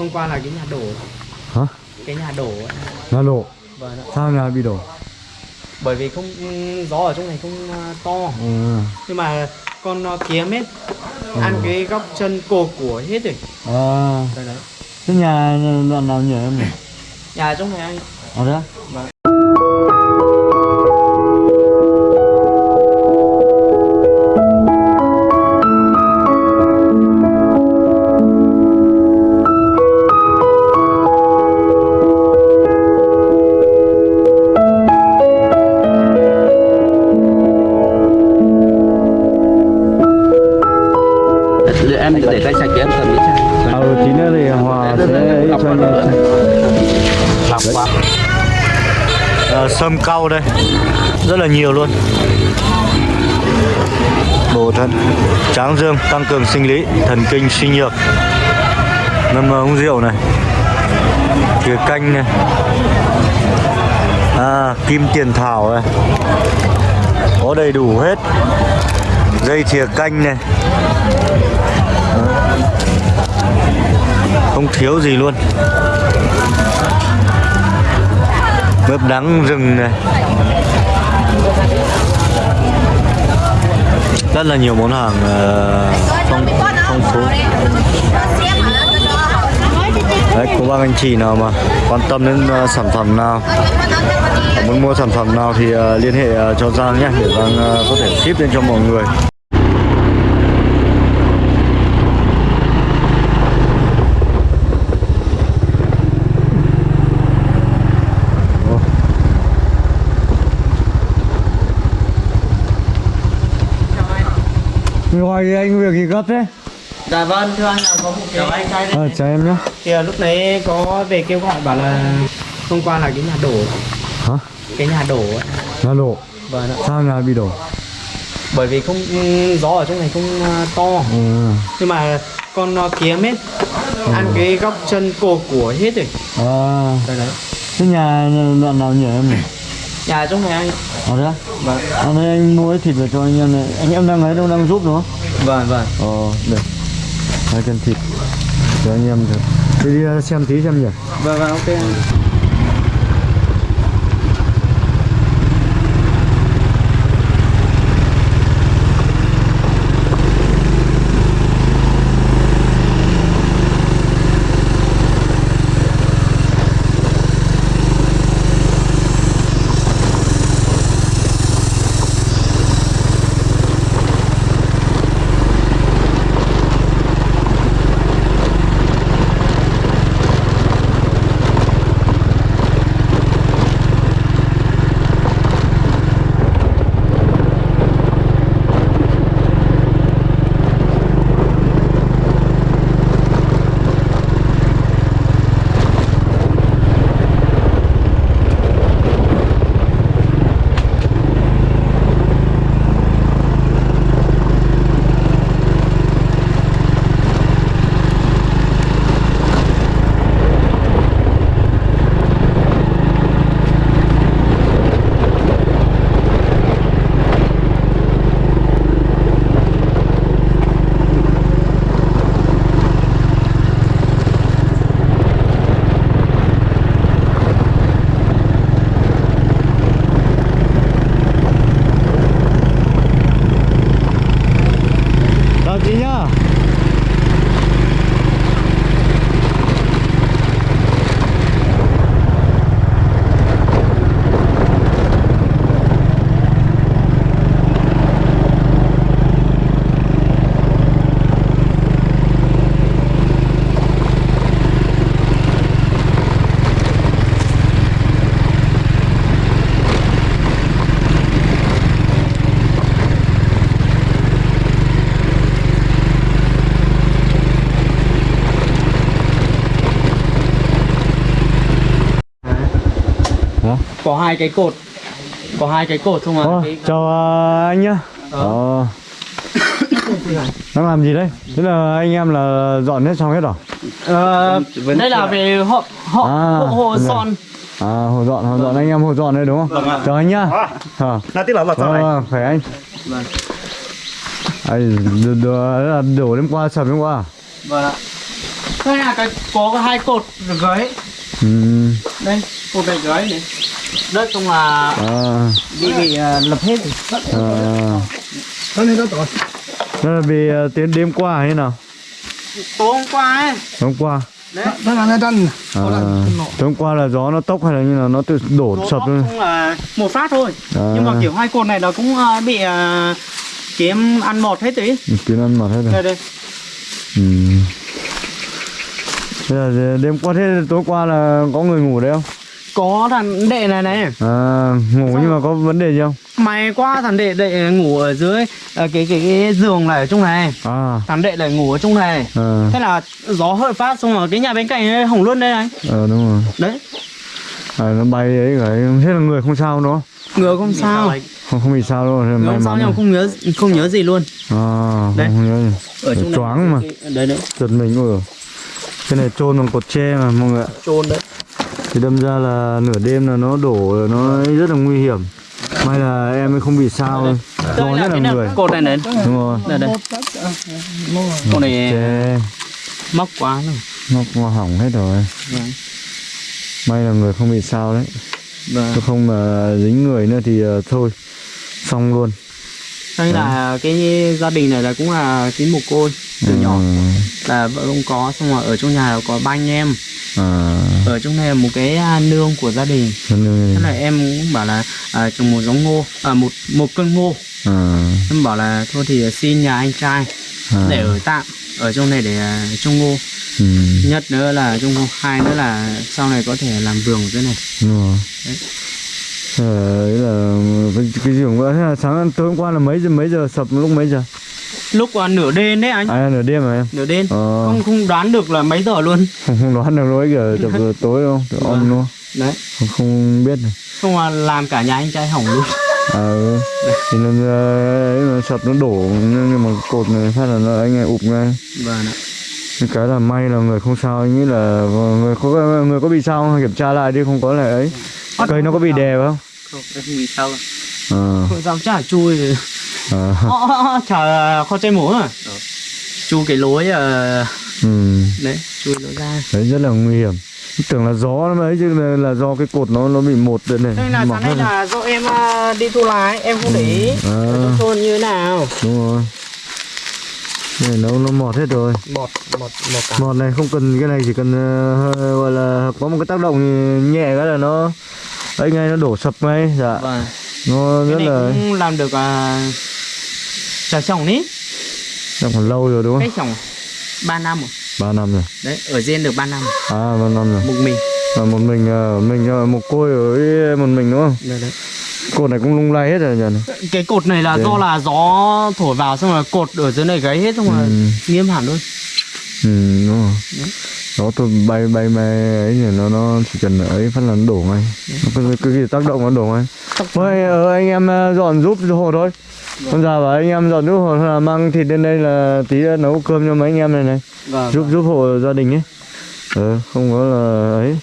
hôm qua là cái nhà đổ Hả? cái nhà đổ ấy. Nhà đổ vâng ạ. Sao nhà bị đổ? bởi vì không gió ở trong này không ờ, to Ừ. nhưng mà con ờ, kiếm ấy ăn cái góc chân cổ của hết rồi À, đấy đấy thế nhà đoạn nào nhỉ em nhỉ? nhà trong này anh Ở đó? Vâng. Cho anh em lọc qua à, Sâm cau đây. Rất là nhiều luôn. Bổ thận Tráng dương tăng cường sinh lý Thần kinh suy nhược. Ngâm ờ, uống rượu này. Thìa canh này. À kim tiền thảo này. Có đầy đủ hết. Dây thìa canh này không thiếu gì luôn. Mướp đắng rừng này. Rất là nhiều món hàng ờ, phong, phong phú. Đấy, cô bác anh chị nào mà quan tâm đến uh, sản phẩm nào muốn mua sản phẩm nào thì uh, liên hệ uh, cho Giang nhé. Để Giang uh, có thể ship lên cho mọi người. Ngoài anh việc gì gấp thế? dạ vâng thưa anh là có một cái anh trai Ờ, chào em nhé thì lúc nãy có về kêu gọi bảo là hôm qua là cái nhà đổ Hả? cái nhà đổ ấy. Nhà đổ vâng ạ. Sao nhà bị đổ? bởi vì không gió ở trong này không ờ, to Ừ. nhưng mà con ờ, kiếm ấy ăn cái góc chân cổ của hết rồi À, đấy đấy thế nhà đoạn nào nhỉ em nhỉ? Nhà trong này anh. Ở đó? vâng. À, đây anh mua thịt về cho anh em này. Anh em đang ấy đâu đang giúp đúng không? vâng vâng. Ờ, được Hai cân thịt Cho anh em được Đi đi ờ, xem tí xem nhỉ? Vâng vâng ok có hai cái cột. Có hai cái cột không Ờ, à cái... chào ờ, anh nhá. Ờ. Đang làm gì đây? Thế là anh em là dọn hết xong hết rồi Ờ, đây là về họ họ À, hộ hồ vâng. son. À, hồ dọn, hồ dọn anh em hồ dọn đây đúng không? Chào anh nhá. Ờ. Là tiết là là sao này? Vâng, khỏe anh. Vâng. Ai, đổ, đổ, đêm qua, sập đêm qua vâng ạ. Đây là cái có hai cột gới ừ. đây cột này gới này. Đất không là à, bị bị uh, lập hết rồi. À. Đó là vì ờ, tiến đêm qua hay nào? Tối hôm qua ấy. Hôm qua. Đấy. À, tối hôm qua là gió nó tốc hay là như là nó tự đổ Số sập luôn không là một phát thôi. À. nhưng mà kiểu hai cột này nó cũng uh, bị uh, kiếm ăn mọt hết tí kiến ăn mặt hết rồi. Đây đây. Ừ. Thế là đêm qua thế tối qua là có người ngủ đấy không? Có thằng đệ này này. À, ngủ nhưng mà có vấn đề gì không? Mày qua thằng đệ đệ ngủ ở dưới ờ, cái, cái cái giường này ở trong này. À, thằng đệ lại ngủ ở trong này. À, thế là gió hơi phát xong rồi cái nhà bên cạnh ấy hỏng luôn đây anh ờ đúng rồi. Đấy. À, nó bay ấy cái thế là người không sao đúng không? Ngựa không sao. không, không bị sao đâu may không sao nhưng mà rồi. không nhớ không nhớ gì luôn. À, Đấy. không, nhớ gì. ở trong choáng mà. này đấy đấy. Giật mình rồi cái này chôn bằng cột tre mà mọi người ạ. Trôn đấy. Thì đâm ra là nửa đêm là nó đổ là nó rất là nguy hiểm. May là em ấy không bị sao đây lo nhất là người. Cột này này. Đúng rồi. Đây đây cột này tre. móc quá rồi. Nó qua hỏng hết rồi. Vâng. may là người không bị sao đấy. Vâng. không mà dính người nữa thì ờ, thôi. Xong luôn đây là cái gia đình này là cũng là cái mồ côi từ nhỏ. Ừ, là vợ không có xong rồi ở trong nhà là có ba anh em. À, ở trong này là một cái à, nương của gia đình. Thế là em cũng bảo là à, trồng một giống ngô à, một một cân ngô. À, em bảo là thôi thì xin nhà anh trai à, để ở tạm ở trong này để à, trồng ngô. Ừ, nhất nữa là trồng ngô hai nữa là sau này có thể làm vườn dưới này. Rồi. Đấy. Thế là, ấy là cái, giường vỡ thế là sáng tối hôm qua là mấy giờ mấy giờ sập lúc mấy giờ? Lúc à, nửa đêm đấy anh. À nửa đêm mà em? Nửa đêm. Ờ, không không đoán được là mấy giờ luôn. Không, không đoán được lúc kìa chập giờ tối không Tự Vâng. om luôn đấy. Không, không biết được không mà làm cả nhà anh trai hỏng luôn. À ừ. thì nó ờ, ấy mà sập nó đổ nhưng mà cột này phát là nó anh ấy ụp ngay. Vâng ạ. Cái là may là người không sao anh nghĩ là người có người có bị sao không? Kiểm tra lại đi không có là ấy. Cây nó có bị đè không không bị sao à, không sao chả chui à, Ờ, ờ, ờ, chả kho chay mổ à chui cái lối ờ, ừ. đấy chui lối ra. Đấy rất là nguy hiểm. Tưởng là gió nó ấy chứ là, là do cái cột nó nó bị một đây này đây là sáng nay là do em ờ, đi thu lái em không để ý. À, ở trong thôn như thế nào? Đúng rồi. Này nó nó mọt hết rồi. Một một một cả mọt này không cần cái này chỉ cần ờ, hơi, gọi là có một cái tác động nhẹ cái là nó ấy ngay nó đổ sập ngay dạ. Vâng. Nó cái rất này là cũng làm được uh, trà trồng ní. Đang còn lâu rồi đúng không? Cách trồng 3 năm rồi. Ba năm rồi. Đấy ở riêng được 3 năm. À ba năm rồi. Một mình. À, một mình ờ, mình ờ, một côi ở một mình đúng không? Đấy, đấy. cột này cũng lung lay hết rồi nhỉ? Cái cột này là Đấy. do là gió thổi vào xong rồi cột ở dưới này gáy hết xong rồi Ừ. nghiêm hẳn luôn ừ đúng rồi đó tôi bay bay bay ấy thì nó nó chỉ cần ấy phát là nó đổ ngay. Nó cứ cứ gì tác động nó đổ ngay. Thôi ờ, anh em ờ, dọn giúp hộ thôi. Con già bảo anh em dọn giúp thôi là mang thịt lên đây là tí nấu cơm cho mấy anh em này này. Vâng giúp giúp hộ gia đình ấy. Ờ không có là ấy.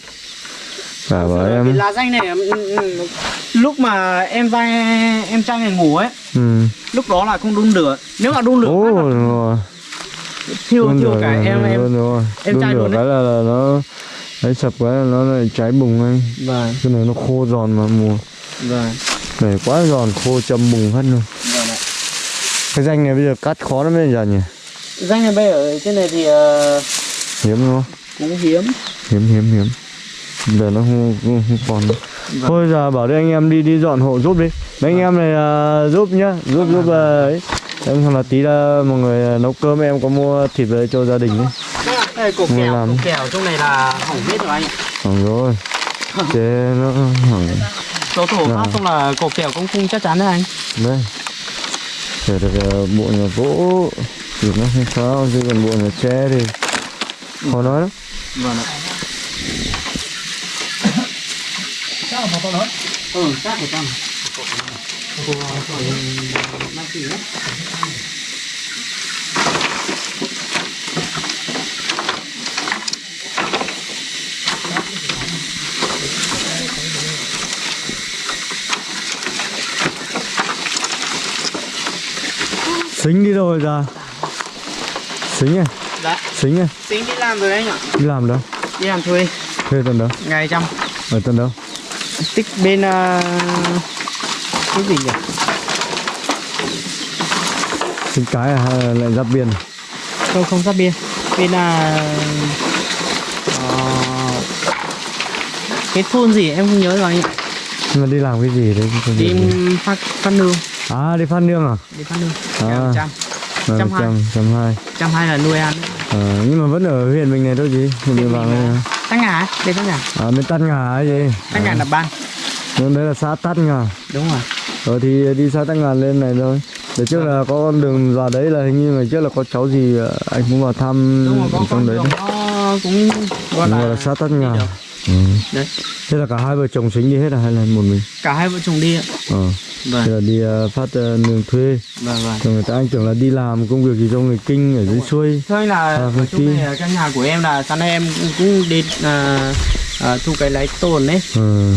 Cả bảo em lá danh này ừ, ừ, lúc mà em vai em trai này ngủ ấy ừ. lúc đó là không đun lửa. Nếu mà đun lửa Ồ, phát là đúng rồi. Thiêu thiêu lửa cả là- em em đúng rồi. em trai luôn cái là, là nó ấy sập cái là nó lại cháy bùng ngay vâng. Cái này nó khô giòn mà mùa. Vâng. Này quá giòn khô châm bùng hết luôn. Vâng ạ. Cái danh này bây giờ cắt khó lắm bây giờ nhỉ? Danh này bây ở trên này thì ờ, hiếm đúng không? cũng hiếm. Hiếm hiếm hiếm. Giờ nó không, không, không còn. Nữa. Vâng. thôi giờ bảo đây anh em đi đi dọn hộ giúp đi. Mấy anh em này à, giúp nhá. Giúp giúp Vâng. à, ấy em xong là tí là mọi người à, nấu cơm em có mua thịt về cho gia đình ấy. Đây cột Mua kèo làm. cột kèo trong này là hỏng hết rồi anh. Hỏng rồi. Chế nó hỏng. Gió thổi phát xong là cột kèo cũng không chắc chắn đấy anh. Đây. Để được à, bộ nhà gỗ Thì nó không sao Chứ còn bộ nhà tre thì Khó nói lắm. Vâng ạ. Ừ chắc phải con Xính đi rồi ra Xính à Dạ. xính à Tính đi làm rồi anh ạ. đi làm đâu Đi làm thuê. thuê tận đâu Ngày trăm. ở tận đâu Tích bên uh, cái gì nhỉ? xính cái à lại giáp biên Không không giáp biên. Bên là ờ, cái thôn gì em không nhớ rồi anh ạ. nhưng mà đi làm cái gì đấy Đi phát phát nương, à đi phát nương à đi phát nương. À. À. trăm. Ờ, Trăm hai. trăm hai Trăm hai là nuôi ăn. Ờ, nhưng mà vẫn ở huyện mình này thôi gì huyện mình vào à. Tắc ngà, đây tắc ngà. à bên tát ngà gì Tắc ngà là ban. nhưng đấy là xã tát ngà Đúng rồi. Ờ thì đi xã tát ngà lên này thôi để trước là có con đường vào đấy là hình như ngày trước là có cháu gì ờ, anh cũng vào thăm Đúng rồi, có trong đấy đấy cũng gọi Đúng rồi là là xã tát ngà đi được. ừ. Đấy. thế là cả hai vợ chồng xính đi hết à hay là một mình Cả hai vợ chồng đi ạ. ờ Vâng. thế là đi ờ, phát ờ, nương thuê Vâng vâng. rồi người ta anh tưởng là đi làm công việc gì cho người kinh ở dưới xuôi Thôi là À, ở ty. này là căn nhà của em là sáng nay em cũng, cũng đi à, à, thu cái lấy tồn đấy. ừ.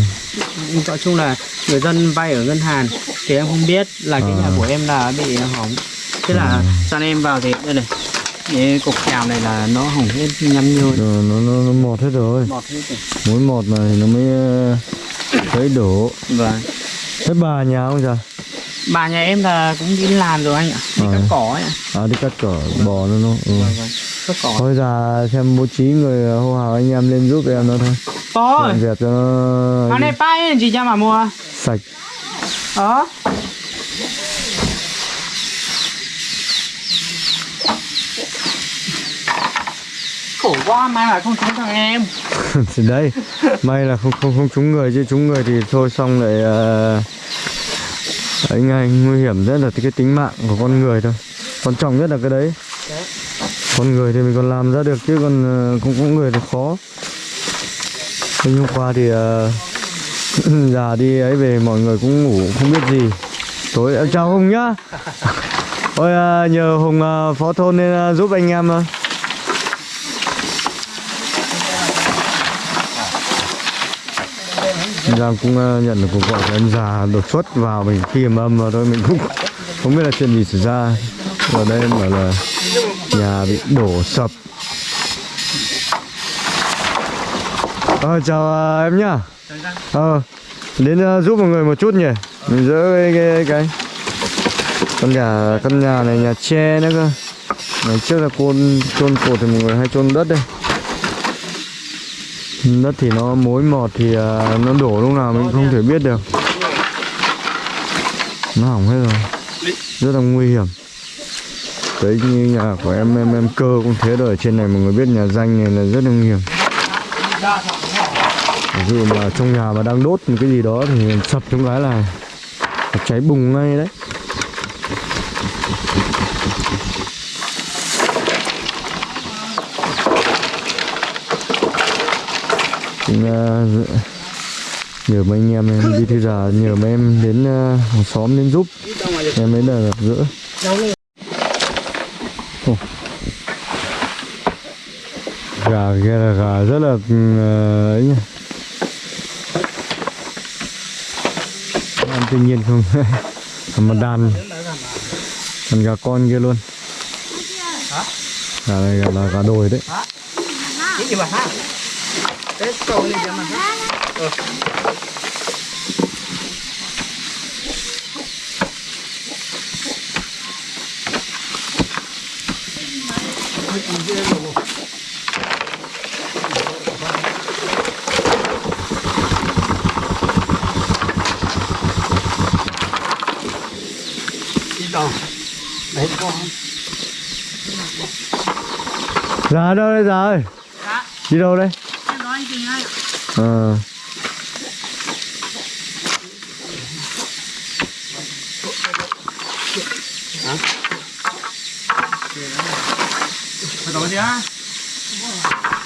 Nói chung là người dân vay ở ngân hàng thì em không biết là cái À. nhà của em là bị hỏng. Thế là sáng nay em vào thì đây này. Cái cục kèo này là nó hỏng hết nhăm nhôi. Rồi, nó, nó, nó mọt hết rồi Mọt hết rồi. mỗi mọt này nó mới ờ, thấy đổ Vâng. thế bà nhà không giờ Bà nhà em là cũng đi làm rồi anh ạ. Đi À. cắt cỏ ấy ạ. à đi cắt cỏ bò nó nó ừ. Vâng vâng. Cắt cỏ. thôi giờ xem bố trí người hô hào anh em lên giúp em nó thôi Có. dẹp cho nó Hôm nay bay chị cho mà mua. sạch Đó. Khổ quá mai là không trúng thằng em thì đây may là không không không trúng người chứ trúng người thì thôi xong lại uh, Đấy ngay nguy hiểm rất là cái tính mạng của con người thôi. Quan trọng nhất là cái đấy. Con người thì mình còn làm ra được chứ còn ờ, cũng cũng người thì khó. Thế hôm qua thì uh, già đi ấy về mọi người cũng ngủ không biết gì. Tối em chào hùng nhá. Ôi uh, nhờ hùng uh, phó thôn nên uh, giúp anh em anh Giang cũng ờ, nhận được cuộc gọi của anh già đột xuất vào mình khi mà âm vào thôi mình cũng không biết là chuyện gì xảy ra. Ở đây em bảo là nhà bị đổ sập. Ờ chào ờ, em nhá. Ờ đến ờ, giúp mọi người một chút nhỉ? Mình dỡ cái cái, cái. con nhà căn nhà này nhà tre nữa cơ. Ngày trước là côn chôn cột thì mọi người hay chôn đất đây đất thì nó mối mọt thì à, nó đổ lúc nào mình không thể biết được. Nó hỏng hết rồi. Rất là nguy hiểm. Đấy như nhà của em em em cơ cũng thế rồi. Ở trên này mọi người biết nhà danh này là rất là nguy hiểm. Ví dụ mà trong nhà mà đang đốt một cái gì đó thì sập trong cái là cháy bùng ngay đấy. Cũng uh, nhờ mấy anh em em đi thư già nhờ mấy em đến uh, hàng xóm đến giúp. Em mới là gặp gỡ. Ồ. gà kia là gà rất là uh, ấy nhỉ? Ăn tự nhiên không? Mà đàn còn gà con kia luôn. Gà này gà là gà đồi đấy Cho mà ha Đi đâu? Đấy con Già đâu đây ơi Dạ. Đi đâu đây Em nói anh Trình à.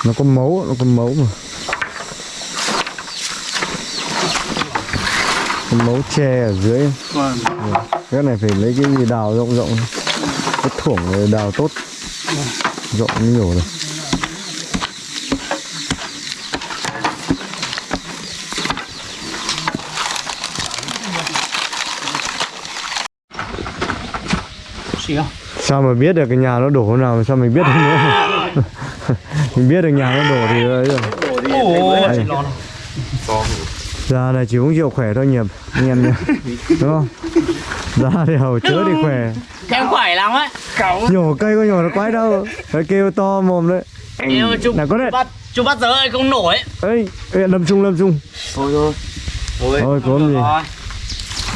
Nó có máu, nó có máu mà. Có máu tre ở dưới. Vâng Cái này phải lấy cái gì đào rộng rộng. Cái thủng đào tốt. Rộng nhiều rồi. Sao mà biết được cái nhà nó đổ hôm nào mà sao mình biết được nữa? Mình biết được nhà nó đổ thì ấy rồi. Da này chỉ uống rượu khỏe thôi nhỉ anh em nhỉ. Đúng không? Da thì hầu chữa thì khỏe. Em khỏe lắm á nhổ cây có nhổ nó quái đâu. Phải kêu to mồm đấy. Nào có đấy. bắt chụp bắt giờ ấy không nổi. Ấy ê, lâm trung lâm trung thôi thôi. Thôi thôi có gì.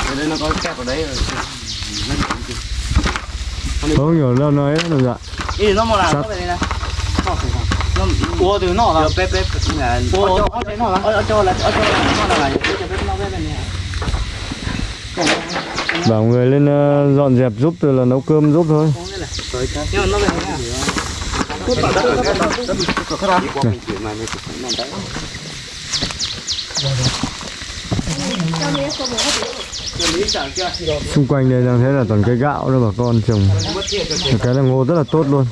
Ở đây nó có kẹp ở đấy rồi không nhổ lâu nói làm dạ ý nó có về đây này nó ủa từ nọ là bếp bếp là ủa ở trên nọ là ở cho là ở cho là nó là bảo người lên ờ, dọn dẹp giúp rồi là nấu cơm giúp thôi nhưng mà nó về đây xung quanh đây đang thấy là toàn cây gạo đó bà con trồng. Cái là ngô rất là tốt luôn.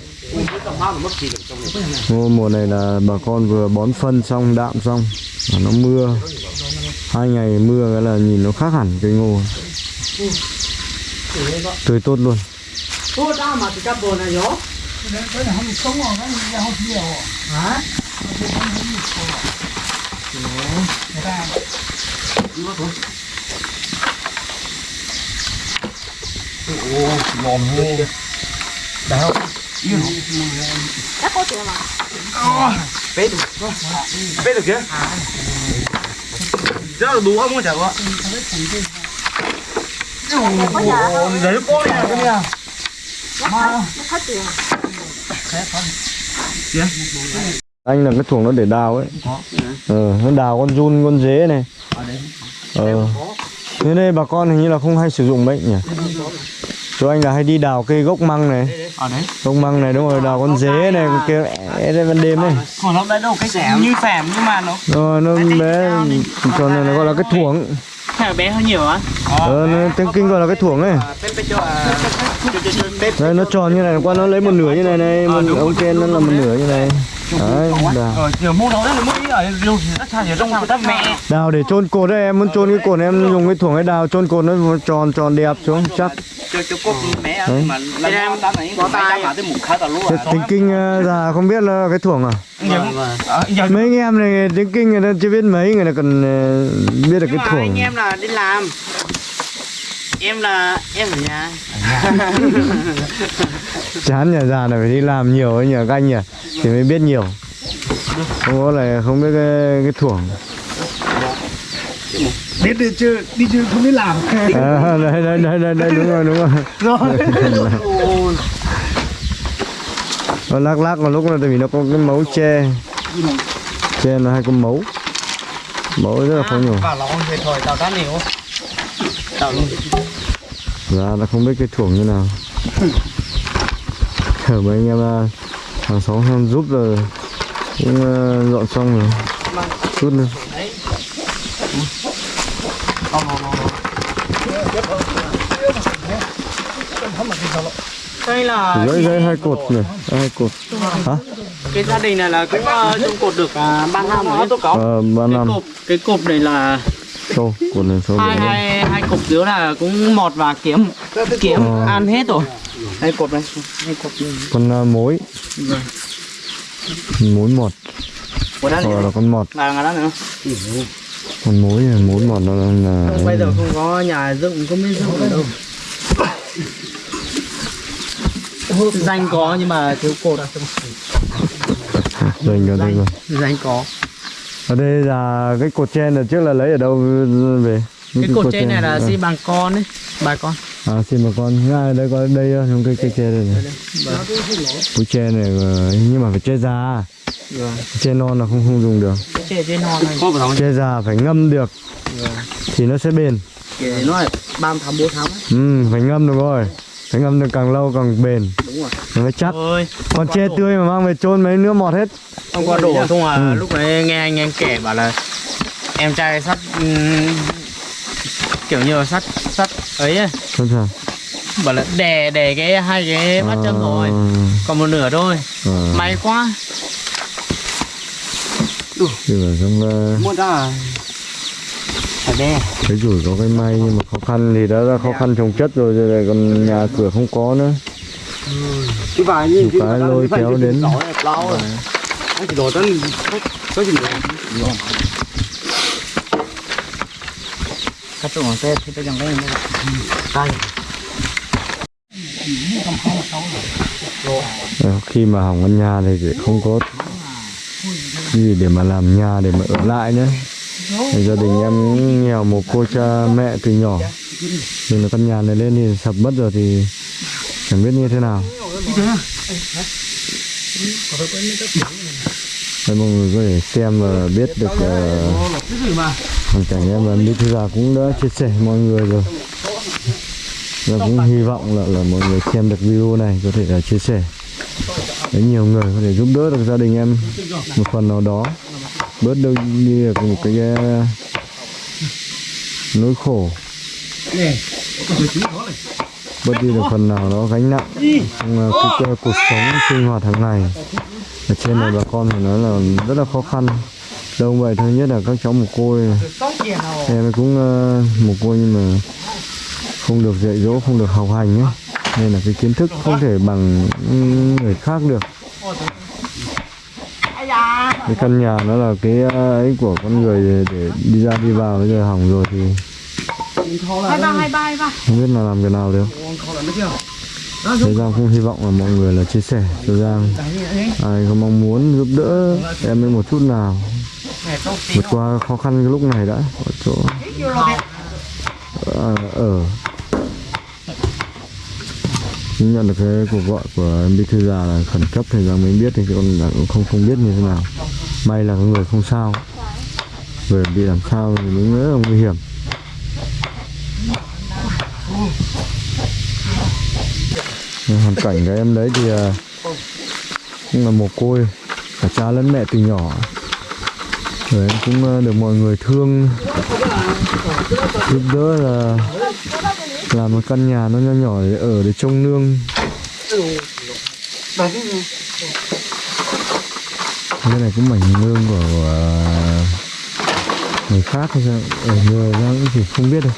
Ngô mùa này là bà con vừa bón phân xong, đạm xong nó mưa. Hai ngày mưa cái là nhìn nó khác hẳn cây ngô. Tươi tốt luôn. Ô, tao mà thì cặp bồn này gió bếp được chưa rất là đủ không chả có đấy cô này cái nào anh là cái thuồng nó để đào ấy ờ nó đào con run con dế này ờ thế đây bà con hình như là không hay sử dụng đấy nhỉ chỗ anh là hay đi đào cây gốc măng này gốc măng này đúng rồi đào con dế này kia é đây ban đêm này còn nó đấy đâu cái như phèm nhưng mà nó rồi nó bé còn này nó gọi là cái thuồng bé hơn nhiều á ờ nó, tiếng kinh gọi là cái thuồng bếp đây nó tròn như này qua nó lấy một nửa như này này một ông trên nó là một nửa như này đấy đào. mẹ? Đào để chôn cột đấy em muốn chôn cái cột em dùng cái thuồng ấy đào chôn cột nó tròn tròn đẹp xuống chắc. cho cho cốt mẹ mà lần em tám này có tay. mà tới một khá tao luôn Thế tiếng kinh ờ, già không biết là cái thuồng à? Giờ mấy anh em này tiếng kinh người ta chưa biết mấy người ta còn ờ, biết được cái thuồng anh em là đi làm em là em ở nhà. Chán nhà già này phải đi làm nhiều ấy nhờ các anh nhỉ? Thì mới biết nhiều. Không có là không biết cái cái thuồng biết đi chưa đi chưa không biết làm. À, đây, đây đây đây đây đúng rồi đúng rồi. Rồi. Nó lắc lắc một lúc là tại vì nó có cái mấu tre tre nó hay có mấu. Mấu rất là khó nhổ ra là không biết cái thuồng như nào. Chờ mấy anh em ờ, hàng xóm em giúp rồi. Cũng ờ, dọn xong rồi. Chút nữa. Đây là gãy gãy hai cột này hai cột. Hả? Cái gia đình này là cũng uh, trồng cột được ba năm rồi tôi có ờ ba cái năm. cột cái cột này là sâu cột này sâu hai rồi hai hai cột dưới là cũng mọt và kiếm kiếm Ờ. ăn hết rồi. Hai cột này hai cột này. Con ờ, mối mối mọt. Của đó hoặc là con mọt. Là đó nữa con mối này mối mọt nó là không, bây giờ không có nhà dựng không biết dựng ở đâu. Danh có nhưng mà thiếu cột. Dành cho đây rồi danh có ở đây là cái cột trên là trước là lấy ở đâu về? Cái cột trên này là xi bằng con đấy bà con. À xin bà con. Ngay đây có đây trong cây cây tre đây này. Cối tre này ờ, nhưng mà phải tre già Vâng. tre non là không không dùng được. Cái trên trên non này. Tre già phải ngâm được. Thì nó sẽ bền. Nó là ba tháng bốn tháng. Ấy. ừ, phải ngâm được rồi phải ngâm được càng lâu càng bền. Đúng rồi. Nó mới chắc. Ơi còn tre tươi mà mang về chôn mấy nước mọt hết. Không qua đổ không à? Lúc đấy nghe anh em kể bảo là em trai sắt ừm, kiểu như là sắt sắt ấy ấy, không sao bảo là đè đè cái hai cái mắt chân rồi còn một nửa thôi. À, may quá. Thì là trong ờ, mua ra đe cái rủi có cái may nhưng mà khó khăn thì đã là khó khăn trồng chất rồi rồi lại còn nhà cửa không có nữa. Cái vài như cái lôi kéo đến. anh chỉ đổ tân có gì nữa cắt trộn xe thì tôi chẳng lấy tay khi mà hỏng căn nhà thì không có gì để mà làm nhà để mà ở lại nữa gia đình em nghèo một cô cha mẹ từ nhỏ. Nhưng là căn nhà này lên thì sập mất rồi thì chẳng biết như thế nào. Đấy, mọi người có thể xem và biết được ờ, hoàn cảnh em và Mỹ Thư Già cũng đã chia sẻ mọi người rồi. Và cũng hy vọng là, là mọi người xem được video này có thể là chia sẻ. Với nhiều người có thể giúp đỡ được gia đình em một phần nào đó bớt đâu đi được một cái ờ, nỗi khổ. Bớt đi được phần nào đó gánh nặng trong cái, cuộc sống sinh hoạt hàng ngày. Ở trên này bà con phải nói là rất là khó khăn. Đâu vậy thôi nhất là các cháu mồ côi. Em cũng ờ, mồ côi nhưng mà không được dạy dỗ không được học hành ấy. Nên là cái kiến thức không thể bằng người khác được cái căn nhà nó là cái ờ, ấy của con người để, đi ra đi vào bây giờ hỏng rồi thì hai ba hai ba hai ba. không biết là làm cái nào được. Thế Giang cũng hy vọng là mọi người là chia sẻ cho Giang. Ai có mong muốn giúp đỡ em ấy một chút nào. Vượt qua khó khăn cái lúc này đã Ở chỗ à, ở Nhưng nhận được cái cuộc gọi của em bí thư già là khẩn cấp, thì rằng mới biết thì còn cũng không không biết như thế nào. May là người không sao. Người bị làm sao thì mới rất là nguy hiểm. Hoàn cảnh cái em đấy thì à, cũng là mồ côi. Cả cha lẫn mẹ từ nhỏ. Rồi em cũng à, được mọi người thương. Giúp đỡ là làm một căn nhà nó nho nhỏ để ở để trông nương. Cái này cũng mảnh nương của, của người khác hay sao? Ở người ra cũng chỉ không biết được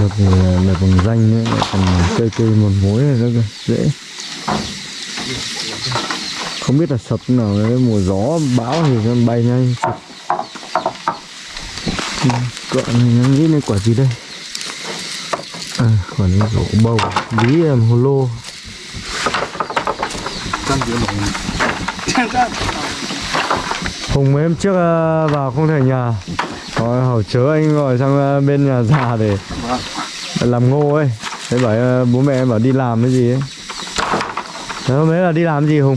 được thì là bằng danh nữa còn cây cây một mối này nữa cơ dễ không biết là sập nào đấy mùa gió bão thì nó bay nhanh. Cọ này nó nghĩ lên quả gì đây? À, quả này rổ bầu. Bí làm hồ lô. Hùng mấy hôm trước à, vào không thể nhà rồi hầu chớ anh gọi sang à, bên nhà già để làm ngô ấy. Thế bảo à, bố mẹ em bảo đi làm cái gì ấy. Thế hôm đấy là đi làm gì Hùng?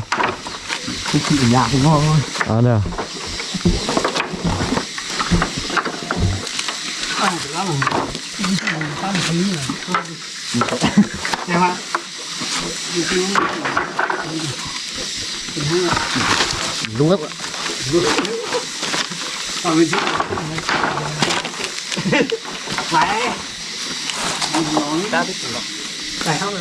Ở nhà thì ngon thôi. À đây à? ạ đúng lắm chị phải. Ta biết phải không